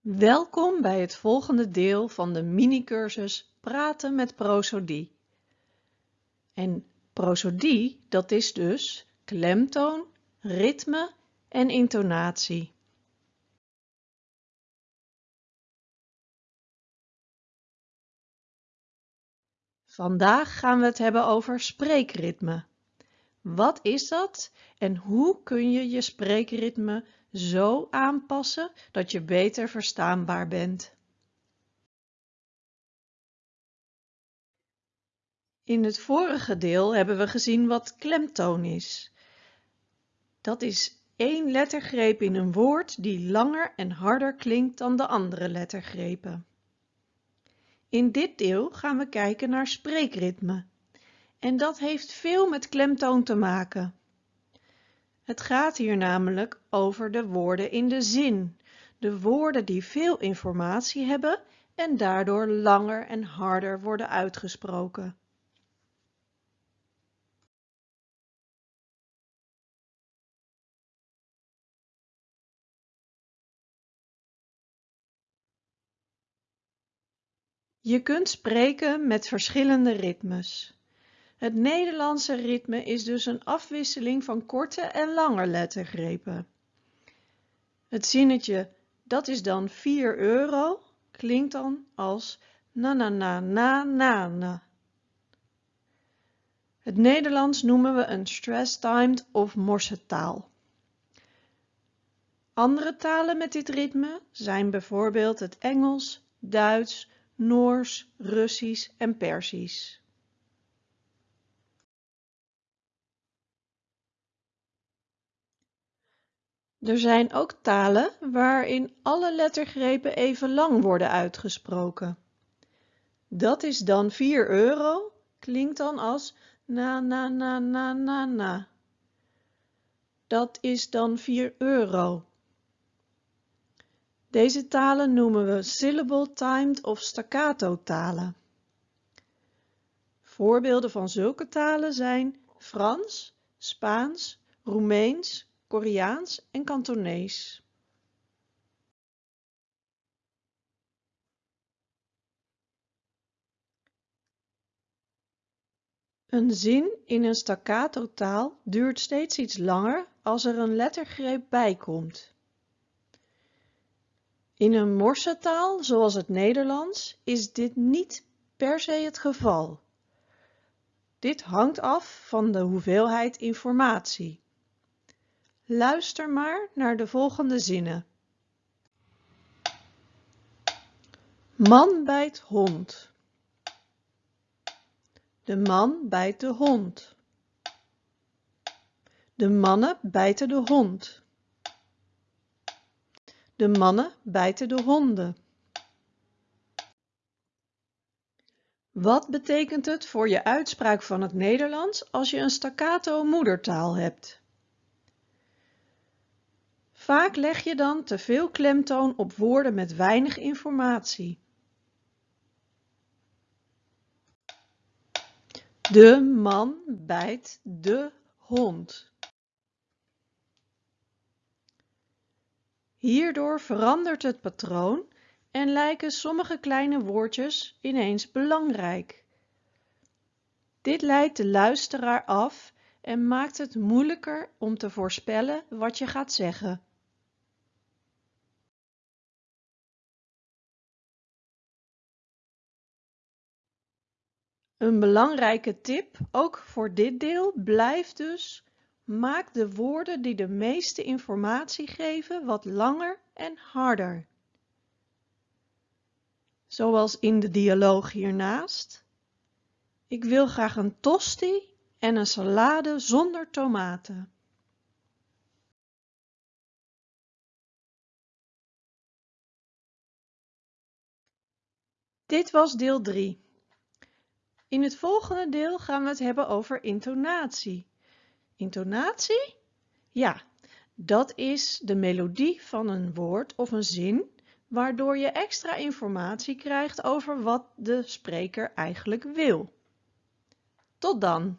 Welkom bij het volgende deel van de mini-cursus Praten met prosodie. En prosodie, dat is dus klemtoon, ritme en intonatie. Vandaag gaan we het hebben over spreekritme. Wat is dat en hoe kun je je spreekritme zo aanpassen dat je beter verstaanbaar bent? In het vorige deel hebben we gezien wat klemtoon is. Dat is één lettergreep in een woord die langer en harder klinkt dan de andere lettergrepen. In dit deel gaan we kijken naar spreekritme. En dat heeft veel met klemtoon te maken. Het gaat hier namelijk over de woorden in de zin. De woorden die veel informatie hebben en daardoor langer en harder worden uitgesproken. Je kunt spreken met verschillende ritmes. Het Nederlandse ritme is dus een afwisseling van korte en lange lettergrepen. Het zinnetje dat is dan 4 euro klinkt dan als na na na na na na. Het Nederlands noemen we een stress-timed of morsetaal. Andere talen met dit ritme zijn bijvoorbeeld het Engels, Duits, Noors, Russisch en Persisch. Er zijn ook talen waarin alle lettergrepen even lang worden uitgesproken. Dat is dan 4 euro, klinkt dan als na na na na na na. Dat is dan 4 euro. Deze talen noemen we syllable timed of staccato talen. Voorbeelden van zulke talen zijn Frans, Spaans, Roemeens, Koreaans en Kantonees. Een zin in een staccato taal duurt steeds iets langer als er een lettergreep bij komt. In een morsetaal, zoals het Nederlands, is dit niet per se het geval. Dit hangt af van de hoeveelheid informatie. Luister maar naar de volgende zinnen. Man bijt hond. De man bijt de hond. De mannen bijten de hond. De mannen bijten de honden. Wat betekent het voor je uitspraak van het Nederlands als je een staccato moedertaal hebt? Vaak leg je dan te veel klemtoon op woorden met weinig informatie. De man bijt de hond. Hierdoor verandert het patroon en lijken sommige kleine woordjes ineens belangrijk. Dit leidt de luisteraar af en maakt het moeilijker om te voorspellen wat je gaat zeggen. Een belangrijke tip, ook voor dit deel, blijft dus maak de woorden die de meeste informatie geven wat langer en harder. Zoals in de dialoog hiernaast. Ik wil graag een tosti en een salade zonder tomaten. Dit was deel 3. In het volgende deel gaan we het hebben over intonatie. Intonatie? Ja, dat is de melodie van een woord of een zin, waardoor je extra informatie krijgt over wat de spreker eigenlijk wil. Tot dan!